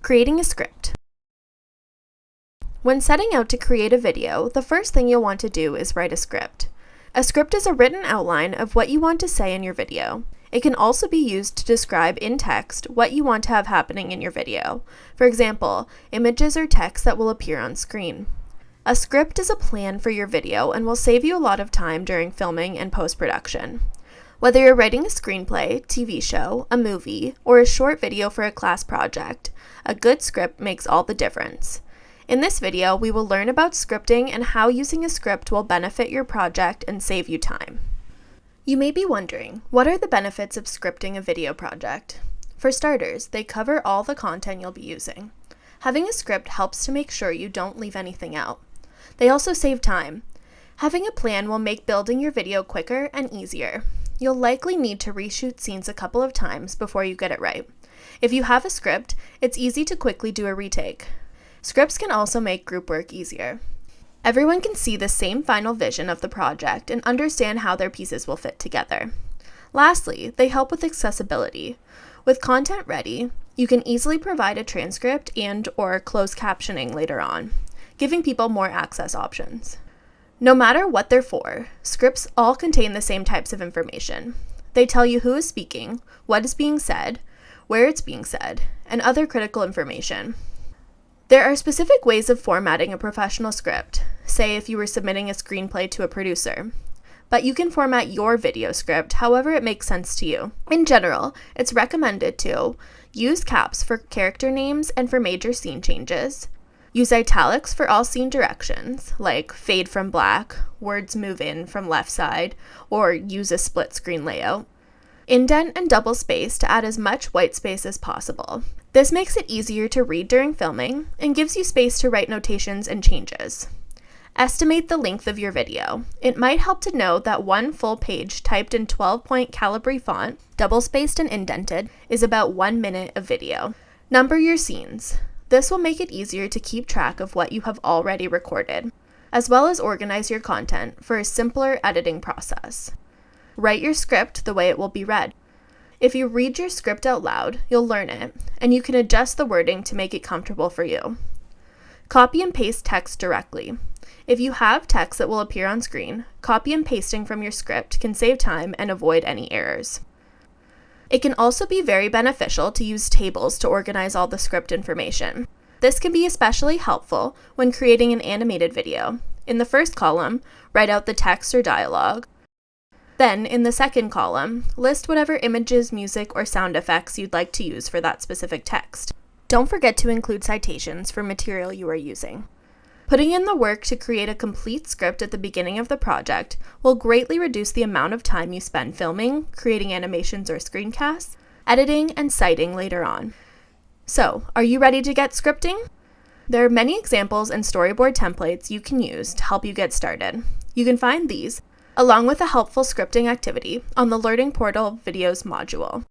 Creating a script. When setting out to create a video, the first thing you'll want to do is write a script. A script is a written outline of what you want to say in your video. It can also be used to describe in text what you want to have happening in your video. For example, images or text that will appear on screen. A script is a plan for your video and will save you a lot of time during filming and post-production. Whether you're writing a screenplay, TV show, a movie, or a short video for a class project, a good script makes all the difference. In this video, we will learn about scripting and how using a script will benefit your project and save you time. You may be wondering, what are the benefits of scripting a video project? For starters, they cover all the content you'll be using. Having a script helps to make sure you don't leave anything out. They also save time. Having a plan will make building your video quicker and easier. You'll likely need to reshoot scenes a couple of times before you get it right. If you have a script, it's easy to quickly do a retake. Scripts can also make group work easier. Everyone can see the same final vision of the project and understand how their pieces will fit together. Lastly, they help with accessibility. With content ready, you can easily provide a transcript and or closed captioning later on, giving people more access options. No matter what they're for, scripts all contain the same types of information. They tell you who is speaking, what is being said, where it's being said, and other critical information. There are specific ways of formatting a professional script, say if you were submitting a screenplay to a producer. But you can format your video script however it makes sense to you. In general, it's recommended to use caps for character names and for major scene changes, Use italics for all scene directions, like fade from black, words move in from left side, or use a split screen layout. Indent and double space to add as much white space as possible. This makes it easier to read during filming and gives you space to write notations and changes. Estimate the length of your video. It might help to know that one full page typed in 12 point Calibri font, double spaced and indented, is about one minute of video. Number your scenes. This will make it easier to keep track of what you have already recorded, as well as organize your content for a simpler editing process. Write your script the way it will be read. If you read your script out loud, you'll learn it, and you can adjust the wording to make it comfortable for you. Copy and paste text directly. If you have text that will appear on screen, copy and pasting from your script can save time and avoid any errors. It can also be very beneficial to use tables to organize all the script information. This can be especially helpful when creating an animated video. In the first column, write out the text or dialogue. Then, in the second column, list whatever images, music, or sound effects you'd like to use for that specific text. Don't forget to include citations for material you are using. Putting in the work to create a complete script at the beginning of the project will greatly reduce the amount of time you spend filming, creating animations or screencasts, editing, and citing later on. So, are you ready to get scripting? There are many examples and storyboard templates you can use to help you get started. You can find these, along with a helpful scripting activity, on the Learning Portal Videos module.